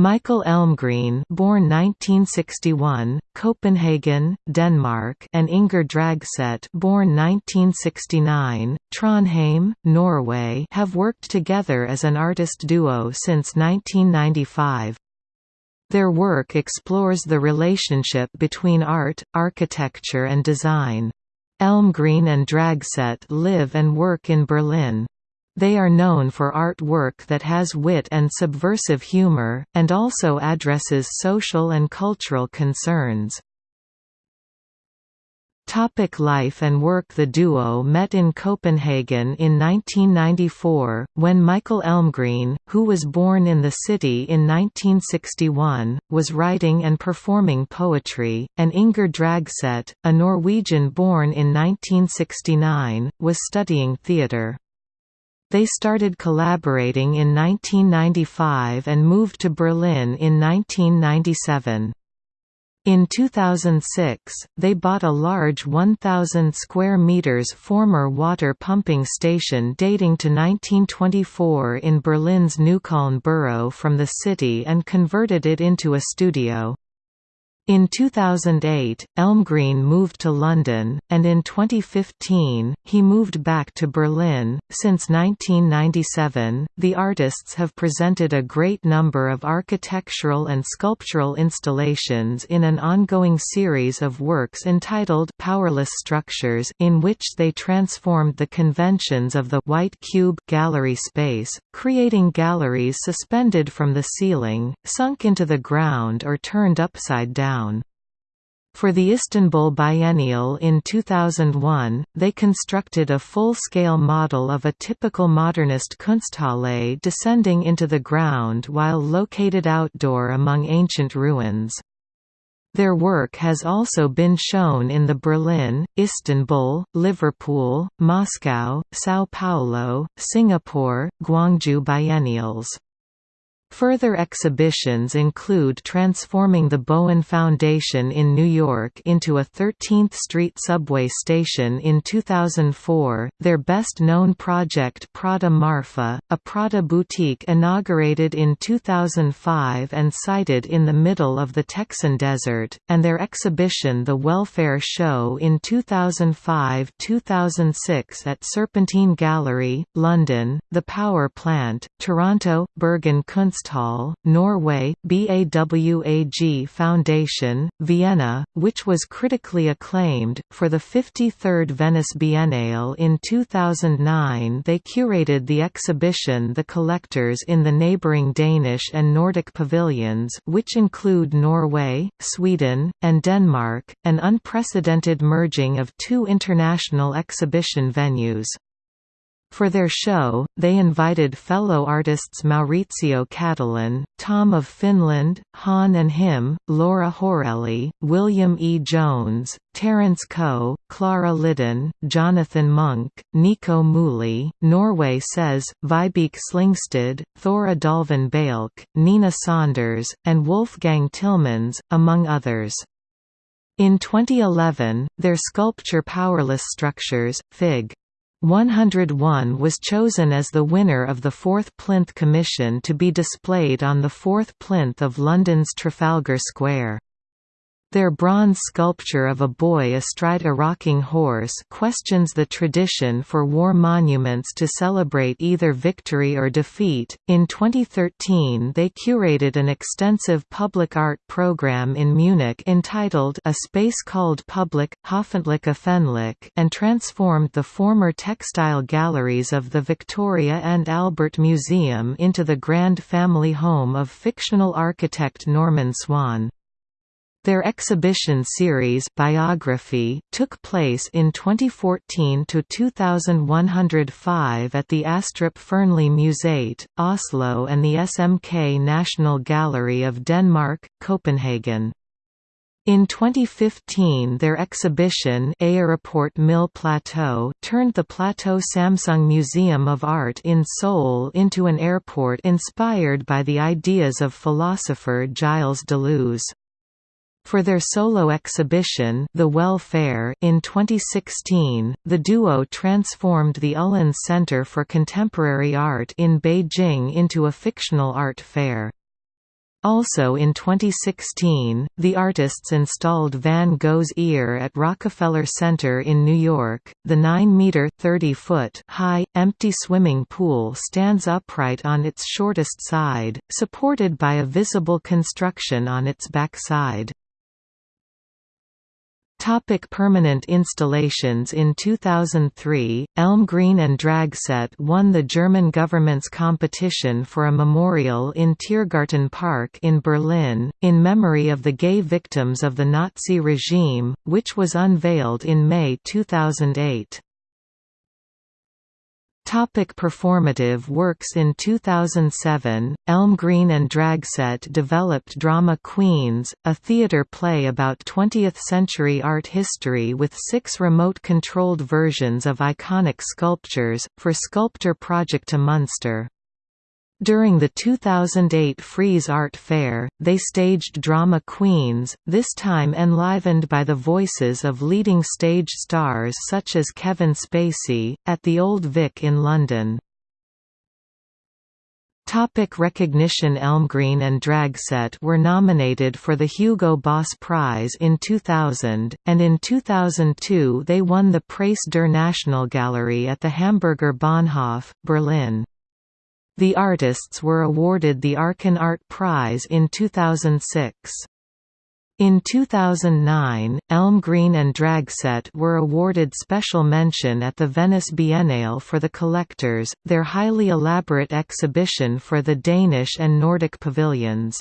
Michael Elmgreen born 1961, Copenhagen, Denmark and Ingar Dragset born 1969, Trondheim, Norway have worked together as an artist duo since 1995. Their work explores the relationship between art, architecture and design. Elmgreen and Dragset live and work in Berlin. They are known for artwork that has wit and subversive humor, and also addresses social and cultural concerns. Topic life and work The duo met in Copenhagen in 1994, when Michael Elmgreen, who was born in the city in 1961, was writing and performing poetry, and Ingar Dragset, a Norwegian born in 1969, was studying theatre. They started collaborating in 1995 and moved to Berlin in 1997. In 2006, they bought a large 1,000 square meters former water pumping station dating to 1924 in Berlin's Neukölln borough from the city and converted it into a studio. In 2008, Elmgreen moved to London, and in 2015, he moved back to Berlin. Since 1997, the artists have presented a great number of architectural and sculptural installations in an ongoing series of works entitled Powerless Structures, in which they transformed the conventions of the white cube gallery space, creating galleries suspended from the ceiling, sunk into the ground, or turned upside down. For the Istanbul Biennial in 2001, they constructed a full-scale model of a typical modernist Kunsthalle descending into the ground while located outdoor among ancient ruins. Their work has also been shown in the Berlin, Istanbul, Liverpool, Moscow, São Paulo, Singapore, Guangzhou biennials. Further exhibitions include transforming the Bohen Foundation in New York into a 13th Street subway station in 2004, their best-known project Prada Marfa, a Prada boutique inaugurated in 2005 and sited in the middle of the Texan desert, and their exhibition The Welfare Show in 2005–2006 at Serpentine Gallery, London, The Power Plant, Toronto, Bergen Kunst Norway, BAWAG Foundation, Vienna, which was critically acclaimed. For the 53rd Venice Biennale in 2009, they curated the exhibition The Collectors in the neighbouring Danish and Nordic pavilions, which include Norway, Sweden, and Denmark, an unprecedented merging of two international exhibition venues. For their show, they invited fellow artists Maurizio Cattelan, Tom of Finland, Han and Him, Laura Horelli, William E. Jones, Terence Koh, Klara Lidén, Jonathan Monk, Nico Muhly, Norway says, Vibeke Slyngstad, Thora Dalvin Bælk, Nina Saunders, and Wolfgang Tillmans, among others. In 2011, their sculpture Powerless Structures, Fig. 101 was chosen as the winner of the fourth plinth commission to be displayed on the fourth plinth of London's Trafalgar Square. Their bronze sculpture of a boy astride a rocking horse questions the tradition for war monuments to celebrate either victory or defeat. In 2013, they curated an extensive public art program in Munich entitled A Space Called Public, Hoffentlich Öffentlich and transformed the former textile galleries of the Victoria and Albert Museum into the grand family home of fictional architect Norman Swann. Their exhibition series Biography took place in 2014 to 2105 at the Astrup Fearnley Museet, Oslo and the SMK National Gallery of Denmark, Copenhagen. In 2015 their exhibition Aéroport Mille Plateaux turned the Plateau Samsung Museum of Art in Seoul into an airport inspired by the ideas of philosopher Gilles Deleuze. For their solo exhibition The Welfare in 2016, the duo transformed the Ullens Center for Contemporary Art in Beijing into a fictional art fair. Also in 2016, the artists installed Van Gogh's Ear at Rockefeller Center in New York. The 9-meter (30-foot) high, empty swimming pool stands upright on its shortest side, supported by a visible construction on its back side. Topic permanent installations In 2003, Elmgreen and Dragset won the German government's competition for a memorial in Tiergarten Park in Berlin, in memory of the gay victims of the Nazi regime, which was unveiled in May 2008. Topic performative works In 2007, Elmgreen and Dragset developed Drama Queens, a theatre play about 20th-century art history with six remote-controlled versions of iconic sculptures, for Skulptur Projekte Münster. During the 2008 Frieze Art Fair, they staged Drama Queens, this time enlivened by the voices of leading stage stars such as Kevin Spacey, at the Old Vic in London. Topic recognition Elmgreen and Dragset were nominated for the Hugo Boss Prize in 2000, and in 2002 they won the Preis der Nationalgalerie at the Hamburger Bahnhof, Berlin. The artists were awarded the Arken Art Prize in 2006. In 2009, Elmgreen and Dragset were awarded special mention at the Venice Biennale for The Collectors, their highly elaborate exhibition for the Danish and Nordic pavilions.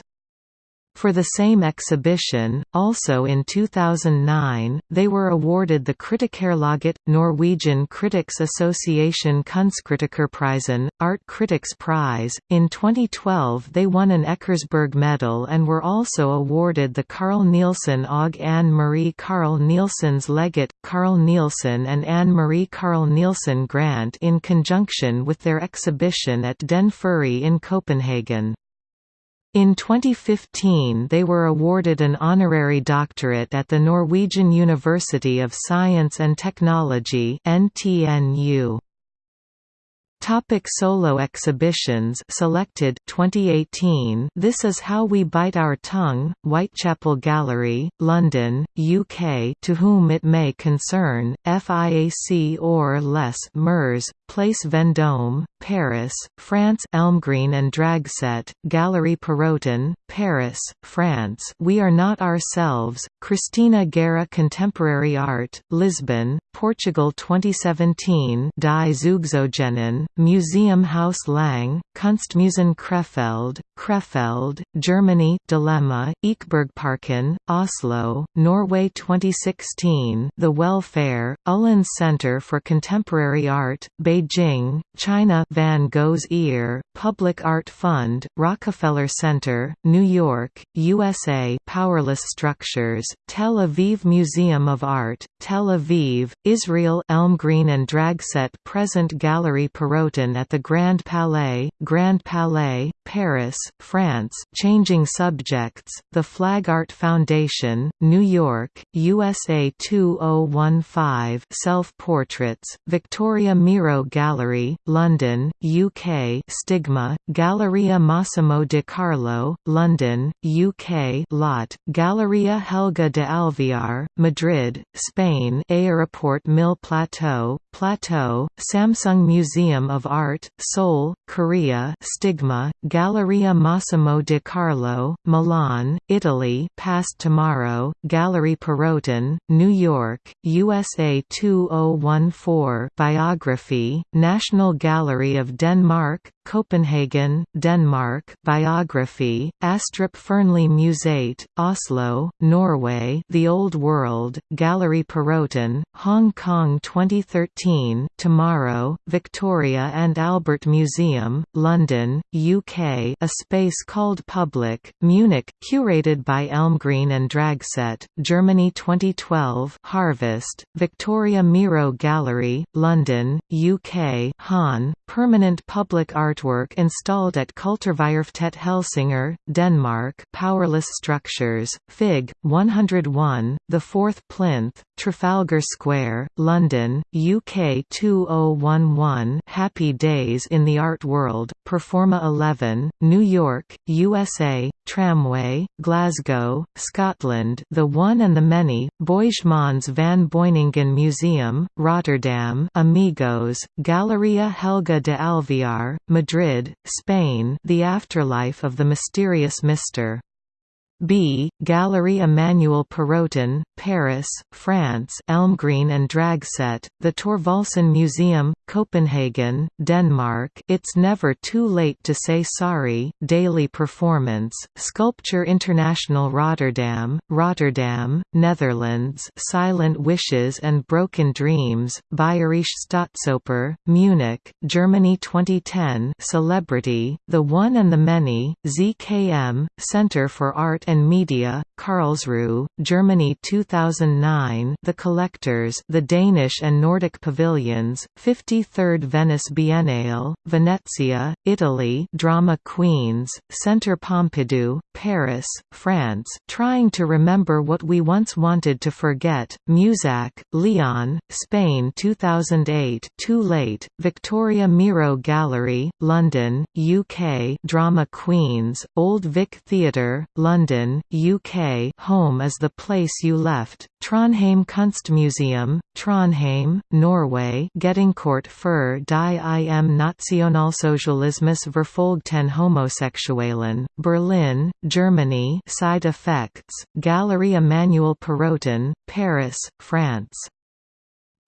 For the same exhibition, also in 2009, they were awarded the Kritikerlaget, Norwegian Critics Association Kunstkritikerprisen, Art Critics Prize. In 2012, they won an Eckersberg Medal and were also awarded the Carl Nielsen Og Anne Marie Carl Nielsen's Legate, Carl Nielsen and Anne Marie Carl Nielsen Grant in conjunction with their exhibition at Den Frie in Copenhagen. In 2015 they were awarded an honorary doctorate at the Norwegian University of Science and Technology NTNU. Topic solo exhibitions selected 2018 This is How We Bite Our Tongue, Whitechapel Gallery, London, UK To Whom It May Concern, FIAC Hors les Murs, Place Vendôme, Paris, France Elmgreen and Dragset, Galerie Perrotin, Paris, France. We Are Not Ourselves, Cristina Guerra Contemporary Art, Lisbon, Portugal 2017 Die Zugezogenen, Museum Haus Lang, Kunstmuseum Krefeld, Krefeld, Germany. Dilemma, Ekebergparken, Oslo, Norway 2016 The Welfare, Ullens Center for Contemporary Art, Beijing, China Van Gogh's Ear, Public Art Fund, Rockefeller Center, New York, USA Powerless Structures, Tel Aviv Museum of Art, Tel Aviv, Israel Elmgreen and Dragset Present Gallery Perrotin at the Grand Palais, Grand Palais, Paris, France Changing Subjects, The Flag Art Foundation, New York, USA 2015 Self-Portraits, Victoria Miro Gallery, London, UK Stigma, Galleria Massimo de Carlo, London, UK Lot, Galleria Helga de Alvear, Madrid, Spain Aéroport Mille Plateau, Plateau, Samsung Museum of Art, Seoul, Korea Stigma, Galleria Massimo de Carlo, Milan, Italy Past Tomorrow, Gallery Perrotin, New York, USA 2014 Biography, National Gallery of Denmark, Copenhagen, Denmark Biography, Astrup Fearnley Museet, Oslo, Norway The Old World, Gallery Perrotin, Hong Kong 2013 Tomorrow, Victoria and Albert Museum, London, UK A Space Called Public, Munich, curated by Elmgreen and Dragset, Germany 2012 Harvest, Victoria Miro Gallery, London, UK Han, Permanent Public Art artwork installed at Kulturværftet Helsingør, Denmark Powerless Structures, Fig. 101, the fourth plinth, Trafalgar Square, London, UK 2011 Happy Days in the Art World, Performa 11, New York, USA, Tramway, Glasgow, Scotland The One and the Many, Boijmans van Beuningen Museum, Rotterdam Amigos, Galleria Helga de Alvear, Madrid, Spain The Afterlife of the Mysterious Mr. B. Galerie Emmanuel Perrotin, Paris, France Elmgreen and Dragset, the Thorvaldsen Museum, Copenhagen, Denmark It's Never Too Late to Say Sorry, Daily Performance, Sculpture International Rotterdam, Rotterdam, Netherlands Silent Wishes and Broken Dreams, Bayerische Staatsoper, Munich, Germany 2010 Celebrity, The One and the Many, ZKM, Center for Art and Media, Karlsruhe, Germany 2009 The Collectors The Danish and Nordic Pavilions, 53rd Venice Biennale, Venezia, Italy Drama Queens, Centre Pompidou, Paris, France Trying to Remember What We Once Wanted to Forget, Musac, Leon, Spain 2008 Too Late, Victoria Miro Gallery, London, UK Drama Queens, Old Vic Theatre, London London, Home is the place you left, Trondheim Kunstmuseum, Trondheim, Norway Gedenkort für die im Nationalsozialismus verfolgten Homosexuellen, Berlin, Germany Side Effects, Galerie Emmanuel Perrotin, Paris, France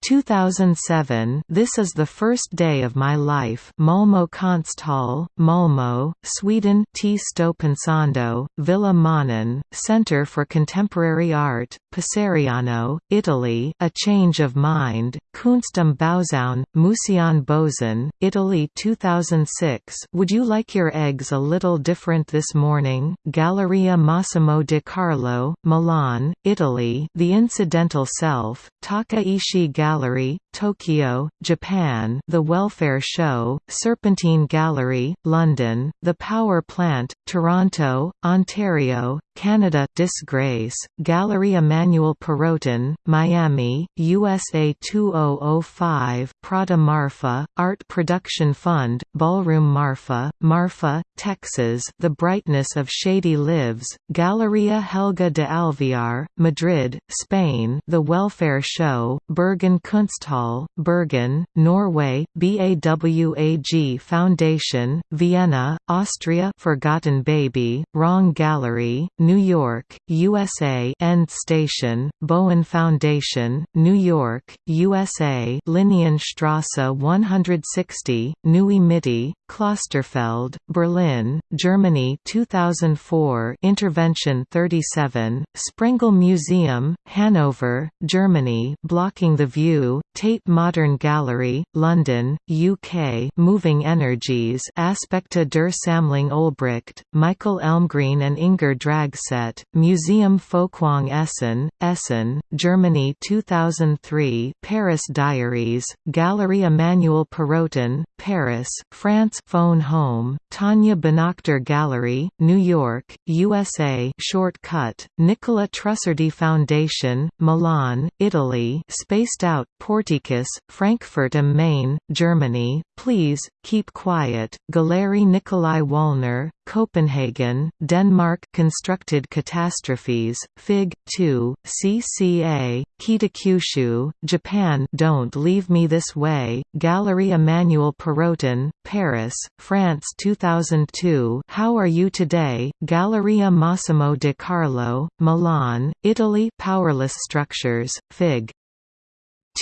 2007 This is the first day of my life Malmo Konsthall, Malmo, Sweden T. Stopensando, Villa Manin, Center for Contemporary Art, Passariano, Italy A Change of Mind, Kunst am Bauzaun, Museion Bozen, Italy 2006 Would you like your eggs a little different this morning? Galleria Massimo de Carlo, Milan, Italy The Incidental Self, Taka Ishii Gallery Gallery, Tokyo, Japan The Welfare Show, Serpentine Gallery, London, The Power Plant, Toronto, Ontario, Canada Disgrace, Gallery Emmanuel Perrotin, Miami, USA 2005 Prada Marfa, Art Production Fund, Ballroom Marfa, Marfa, Texas The Brightness of Shady Lives, Galleria Helga de Alvear, Madrid, Spain The Welfare Show, Bergen Kunsthall, Bergen, Norway, BAWAG Foundation, Vienna, Austria Forgotten Baby, Wrong Gallery, New York, USA End Station, Bohen Foundation, New York, USA Linienstrasse 160, Neue Mitte, Klosterfeld, Berlin, Germany 2004 Intervention 37, Sprengel Museum, Hanover, Germany Blocking the View, Tate Modern Gallery, London, UK Moving Energies Aspekte der Sammlung Olbricht, Michael Elmgreen and Ingar Dragset, Museum Folkwang Essen, Essen, Germany 2003 Paris Diaries, Gallery Emmanuel Perrotin, Paris, France Phone Home, Tanya Bonakdar Gallery, New York, USA Shortcut, Nicola Trussardi Foundation, Milan, Italy Spaced Out, Porticus, Frankfurt am Main, Germany, Please, Keep Quiet, Galerie Nicolai Wallner, Copenhagen, Denmark. Constructed Catastrophes, Fig. 2, CCA, Kitakyushu, Japan. Don't Leave Me This Way, Gallery Emmanuel Perrotin, Paris, France 2002 How Are You Today, Galleria Massimo de Carlo, Milan, Italy. Powerless Structures, Fig.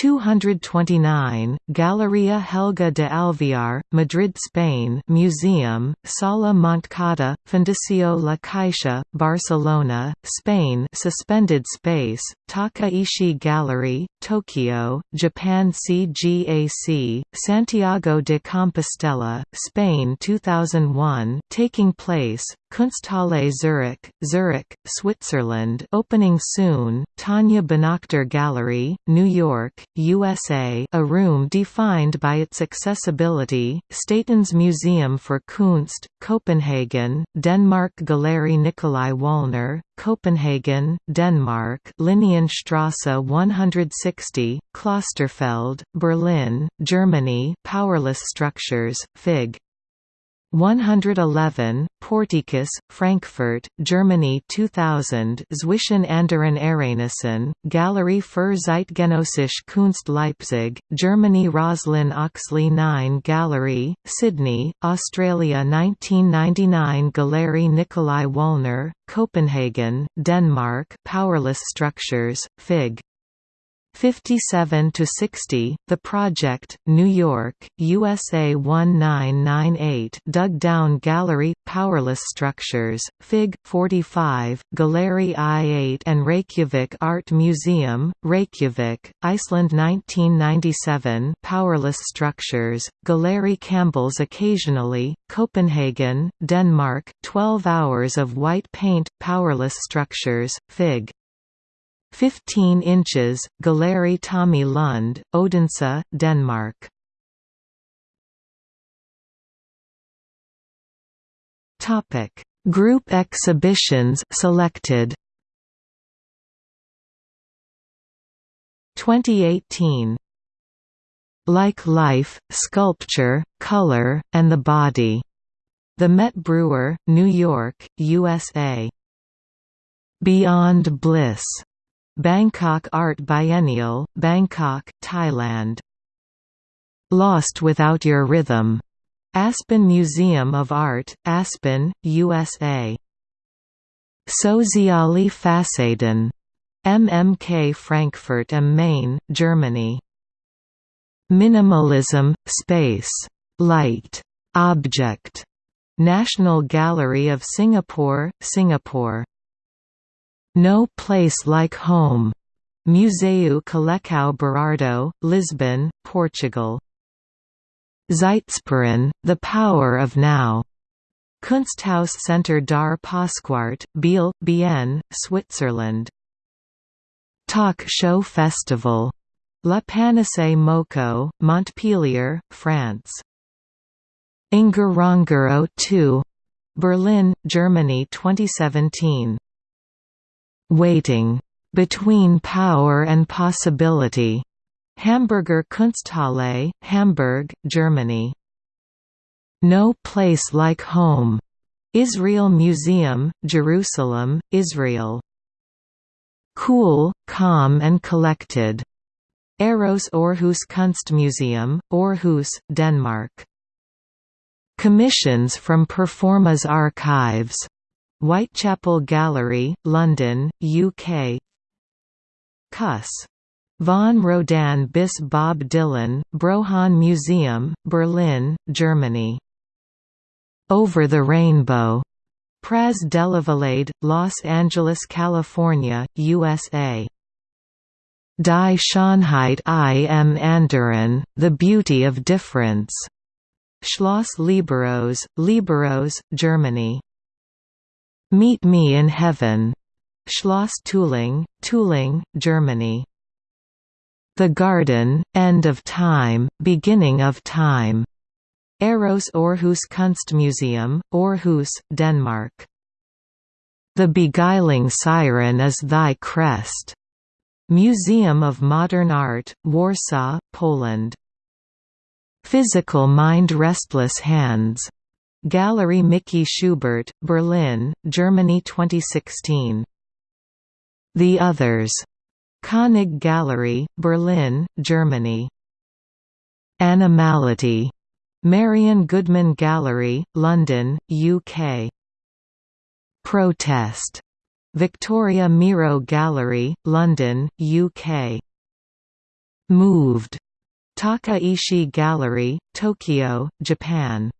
229, Galleria Helga de Alvear, Madrid Spain Museum, Sala Montcada, Fundació La Caixa, Barcelona, Spain Suspended Space, Taka Ishii Gallery, Tokyo, Japan CGAC, Santiago de Compostela, Spain 2001 taking place, Kunsthalle Zurich, Zurich, Switzerland opening soon, Tanya Bonakdar Gallery, New York, USA a room defined by its accessibility, Statens Museum for Kunst, Copenhagen, Denmark Galerie Nicolai Wallner, Copenhagen, Denmark Linienstrasse 160, Klosterfeld, Berlin, Germany Powerless Structures, Fig. 111, Portikus, Frankfurt, Germany 2000 Zwischen anderen Ereignissen, Galerie für Zeitgenössische Kunst Leipzig, Germany Roslyn Oxley 9 Gallery, Sydney, Australia 1999 Galerie Nicolai Wallner, Copenhagen, Denmark Powerless Structures, Fig. 57 to 60, The Project, New York, USA 1998 Dug Down Gallery, Powerless Structures, Fig. 45, Galerie I8 and Reykjavik Art Museum, Reykjavik, Iceland 1997 Powerless Structures, Galerie Campbell's Occasionally, Copenhagen, Denmark, 12 Hours of White Paint, Powerless Structures, Fig. 15 inches, Galerie Tommy Lund, Odense, Denmark. Topic: Group exhibitions selected. 2018 Like Life, Sculpture, Color, and the Body. The Met Breuer, New York, USA. Beyond Bliss Bangkok Art Biennial, Bangkok, Thailand. Lost Without Your Rhythm. Aspen Museum of Art, Aspen, USA. Soziale Fassaden. MMK Frankfurt am Main, Germany. Minimalism, Space. Light. Object. National Gallery of Singapore, Singapore. No Place Like Home. Museu Colecao Berardo, Lisbon, Portugal. Zeitspüren, The Power of Now. Kunsthaus Center dar Pasquart, Biel, Bienne, Switzerland. Talk Show Festival. La Panacée Moco, Montpellier, France. Ngorongoro 2. Berlin, Germany 2017. Waiting. Between Power and Possibility. Hamburger Kunsthalle, Hamburg, Germany. No Place Like Home. Israel Museum, Jerusalem, Israel. Cool, Calm and Collected. ARoS Aarhus Kunstmuseum, Aarhus, Denmark. Commissions from Performa's archives Whitechapel Gallery, London, UK Kuss. Von Rodin bis Bob Dylan, Bröhan Museum, Berlin, Germany. Over the Rainbow. Praz Delavalade, Los Angeles, California, USA. Die Schönheit im Anderen, The Beauty of Difference. Schloss Lieberose, Lieberose, Germany. Meet Me in Heaven. Schloss Tulling, Tulling, Germany. The Garden, End of Time, Beginning of Time. ARoS Aarhus Kunstmuseum, Aarhus, Denmark. The Beguiling Siren is Thy Crest. Museum of Modern Art, Warsaw, Poland. Physical Mind Restless Hands Gallery Mickey Schubert, Berlin, Germany 2016. The Others. Koenig Gallery, Berlin, Germany. Animality. Marian Goodman Gallery, London, UK. Protest. Victoria Miro Gallery, London, UK. Moved. Taka Ishii Gallery, Tokyo, Japan.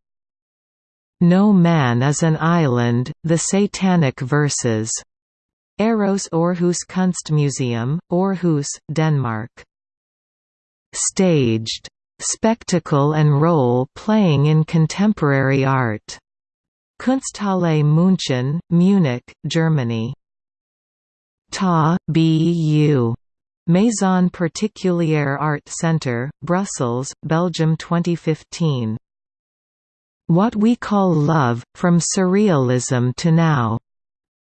No Man is an Island, The Satanic Verses. ARoS Aarhus Kunstmuseum, Aarhus, Denmark. Staged. Spectacle and role playing in contemporary art. Kunsthalle München, Munich, Germany. Ta. B. U. Maison Particulière Art Centre, Brussels, Belgium 2015. What We Call Love, From Surrealism to Now.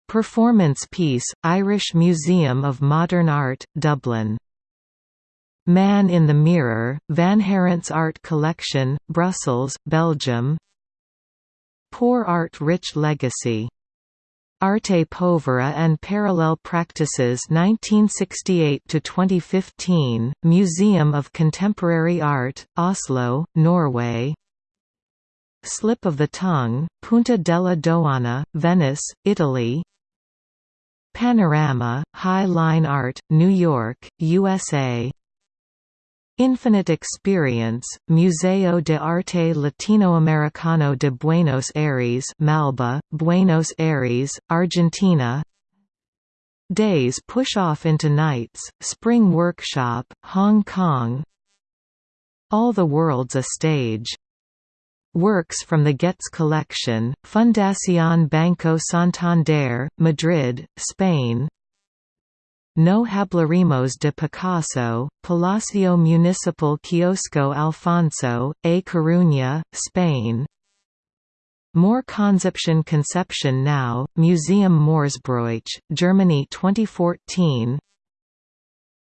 Performance piece, Irish Museum of Modern Art, Dublin. Man in the Mirror, Vanhaerents Art Collection, Brussels, Belgium Poor Art Rich Legacy Arte Povera and Parallel Practices 1968–2015, Museum of Contemporary Art, Oslo, Norway Slip of the Tongue, Punta della Dogana, Venice, Italy. Panorama, High Line Art, New York, USA Infinite Experience, Museo de Arte Latinoamericano de Buenos Aires Malba, Buenos Aires, Argentina. Days push off into nights, Spring Workshop, Hong Kong. All the World's a Stage. Works from the Goetz collection, Fundación Banco Santander, Madrid, Spain. No Hablaremos de Picasso, Palacio Municipal Kiosco Alfonso, A Coruña, Spain. More Conception Conception Now, Museum Morsbroich, Germany 2014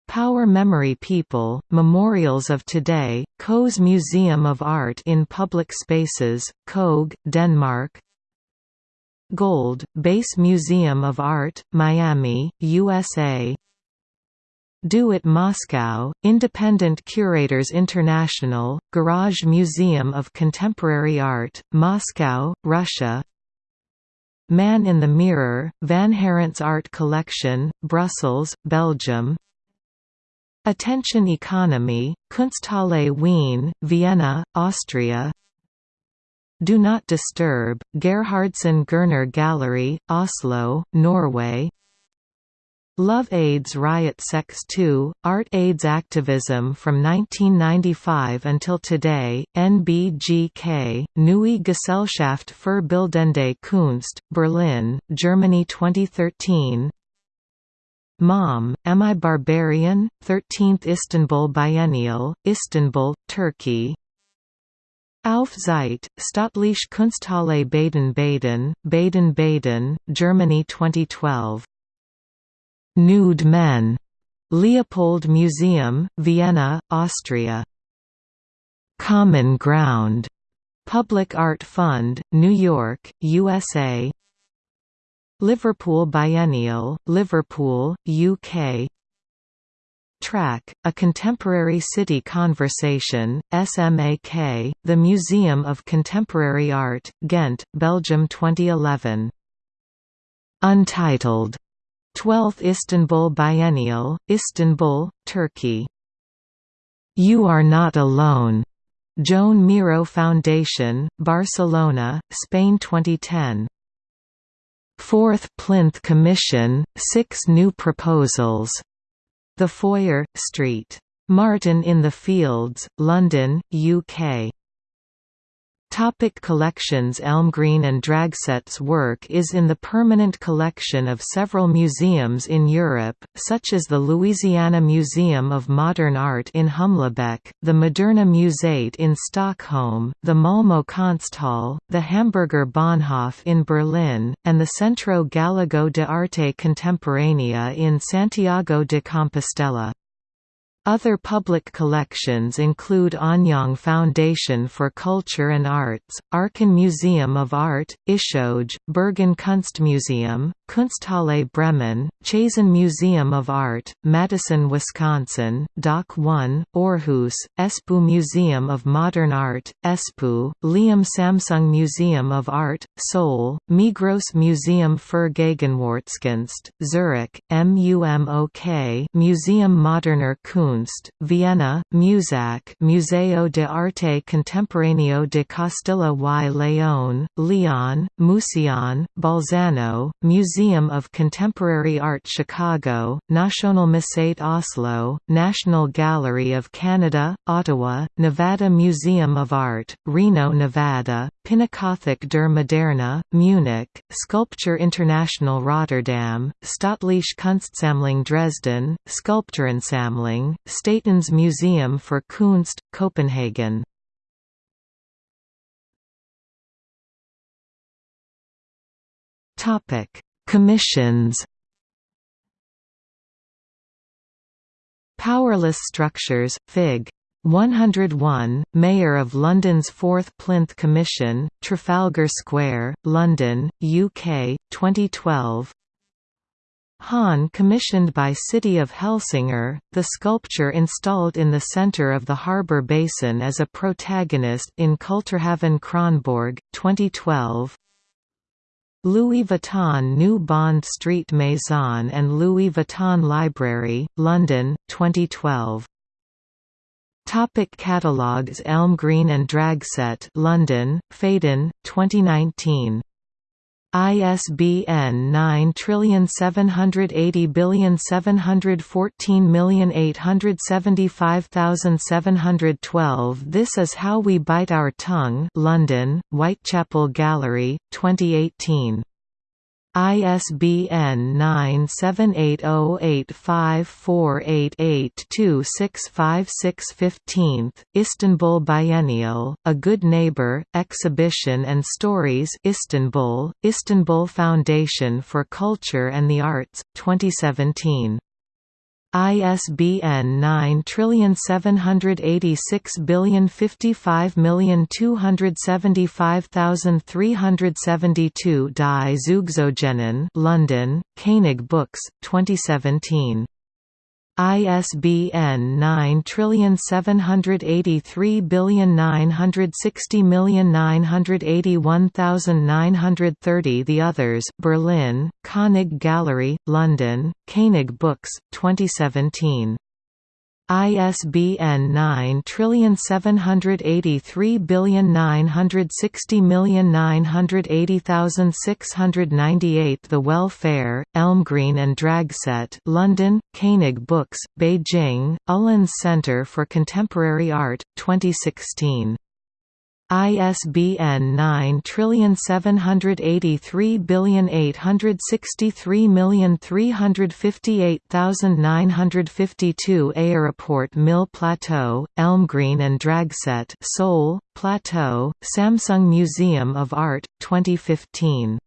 Power Memory People, Memorials of Today, KØS Museum of Art in Public Spaces, Køge, Denmark. Gold, Bass Museum of Art, Miami, USA Do It Moscow, Independent Curators International, Garage Museum of Contemporary Art, Moscow, Russia. Man in the Mirror, Vanhaerents Art Collection, Brussels, Belgium Attention Economy, Kunsthalle Wien, Vienna, Austria. Do Not Disturb, Gerhardsen Gerner Gallery, Oslo, Norway. Love AIDS Riot Sex 2, Art AIDS Activism from 1995 until today, NBGK, Neue Gesellschaft für Bildende Kunst, Berlin, Germany 2013 Mom, Am I Barbarian? 13th Istanbul Biennial, Istanbul, Turkey Auf Zeit, Kunsthalle Baden-Baden, Baden-Baden, Germany 2012. Nude Men. Leopold Museum, Vienna, Austria. Common Ground. Public Art Fund, New York, USA. Liverpool Biennial, Liverpool, UK Track, A Contemporary City Conversation, SMAK, The Museum of Contemporary Art, Ghent, Belgium 2011. Untitled. 12th Istanbul Biennial, Istanbul, Turkey. You Are Not Alone. Joan Miró Foundation, Barcelona, Spain 2010. Fourth Plinth Commission, six new proposals the Foyer, St. Martin in the Fields, London, UK. Topic collections Elmgreen and Dragset's work is in the permanent collection of several museums in Europe, such as the Louisiana Museum of Modern Art in Humlebæk, the Moderna Museet in Stockholm, the Malmö Konsthall, the Hamburger Bahnhof in Berlin, and the Centro Gallego de Arte Contemporánea in Santiago de Compostela. Other public collections include Anyang Foundation for Culture and Arts, Aachen Museum of Art, Ishøj, Bergen Kunstmuseum, Kunsthalle Bremen, Chazen Museum of Art, Madison, Wisconsin, Doc 1, Aarhus, Espoo Museum of Modern Art, Espoo, Leeum Samsung Museum of Art, Seoul, Migros Museum für Gegenwartskunst, Zurich, MUMOK Museum Moderner Kunst, Vienna, Musac Museo de Arte Contemporáneo de Castilla y León, Leon, Museion, Bolzano, Museum Museum of Contemporary Art Chicago, Nasjonalmuseet Oslo, National Gallery of Canada, Ottawa, Nevada Museum of Art, Reno, Nevada, Pinakothek der Moderne, Munich, Sculpture International Rotterdam, Staatliche Kunstsammlung Dresden, Skulpturensammlung, Statens Museum for Kunst, Copenhagen. Topic: Commissions. Powerless Structures, Fig. 101, Mayor of London's Fourth Plinth Commission, Trafalgar Square, London, UK, 2012 Han commissioned by City of Helsingør, the sculpture installed in the centre of the harbour basin as a protagonist in Kulturhaven Kronborg, 2012 Louis Vuitton New Bond Street Maison and Louis Vuitton Library, London, 2012. Topic catalogues Elmgreen and Dragset London, Phaidon, 2019 ISBN 9780714875712 This is How We Bite Our Tongue. London, Whitechapel Gallery, 2018 ISBN 978085488265615, Istanbul Biennial, A Good Neighbor, Exhibition and Stories Istanbul, Istanbul Foundation for Culture and the Arts, 2017 ISBN 9786055275372 Die Zugezogenen London, Koenig Books, 2017 ISBN 9783960981930 The Others Berlin, Koenig Gallery, London, Koenig Books, 2017 ISBN 9783960980698 The Welfare, Elmgreen and Dragset London, Koenig Books, Beijing, Ullens Center for Contemporary Art, 2016 ISBN 9783863358952 Aéroport Mille Plateau, Elmgreen and Dragset Seoul, Plateau, Samsung Museum of Art, 2015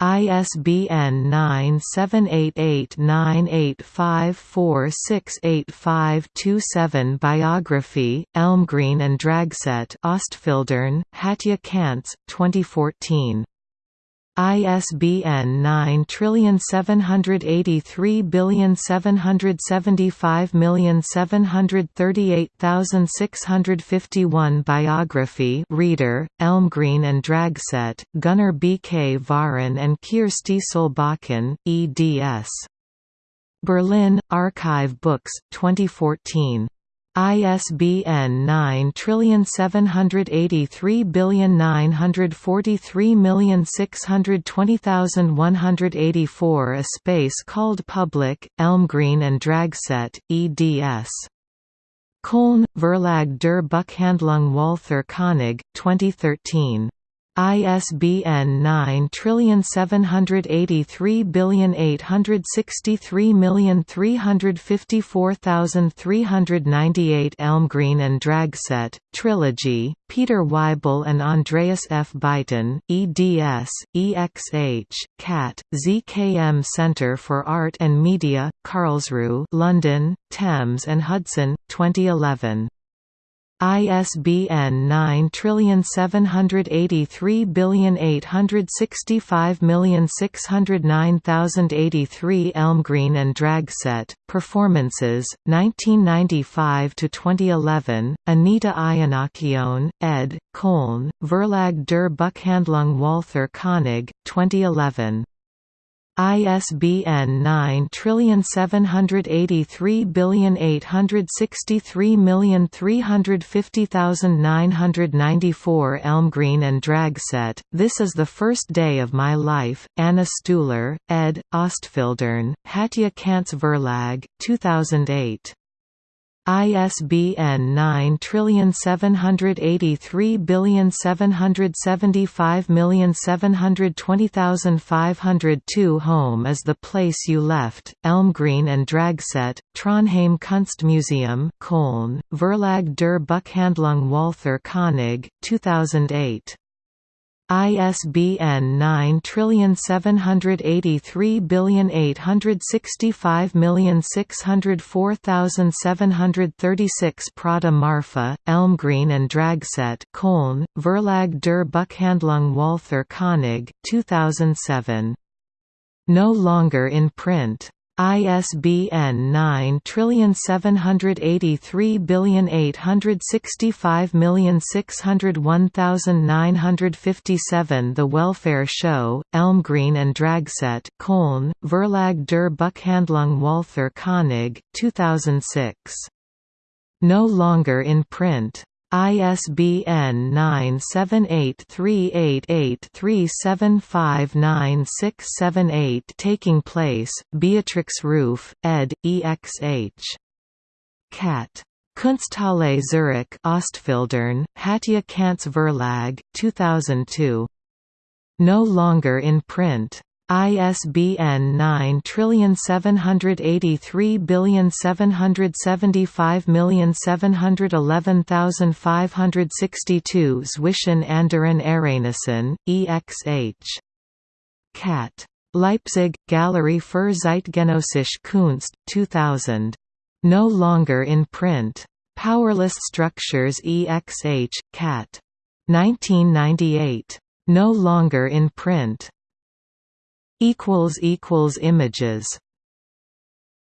ISBN 9788985468527 Biography, Elmgreen and Dragset Ostfildern, Hatje Cantz, 2014 ISBN 9783775738651 Biography Reader, Elmgreen and Dragset, Gunnar B. Kvaran and Kirsti Solbakken, eds. Berlin, Archive Books, 2014 ISBN 9783943620184 A space called Public, Elmgreen and Dragset, eds. Köln, Verlag der Buchhandlung Walther Koenig, 2013 ISBN 9783863354398 Elmgreen and Dragset, Trilogy, Peter Weibel and Andreas F. Beitin, eds, EXH, CAT, ZKM Center for Art and Media, Karlsruhe London, Thames and Hudson, 2011 ISBN 9783865609083 Elmgreen and Dragset, Performances, 1995–2011, Anita Iannacchione, ed., Köln, Verlag der Buchhandlung Walther Koenig, 2011 ISBN 9783863350994 Elmgreen and Dragset, This is the First Day of My Life, Anna Stuhler, ed., Ostfildern, Hatje Cantz Verlag, 2008. ISBN 9783775720502 Home is the place you left, Elmgreen and Dragset, Trondheim Kunstmuseum Köln, Verlag der Buchhandlung Walther Koenig, 2008. ISBN 9783865604736 Prada Marfa, Elmgreen and Dragset Köln, Verlag der Buchhandlung Walther Koenig, 2007. No longer in print ISBN 9783865601957 The Welfare Show, Elmgreen and Dragset Köln, Verlag der Buchhandlung Walther Koenig, 2006. No longer in print ISBN 9783883759678 Taking Place, Beatrix Ruf, ed., EXH. Cat. Kunsthalle Zurich Ostfildern, Hatje Cantz Verlag, 2002. No longer in print ISBN 9783775711562 Zwischen anderen Ereignissen, EXH. Cat. Leipzig, Galerie für Zeitgenössische Kunst, 2000. No longer in print. Powerless Structures EXH, Cat. 1998. No longer in print. Images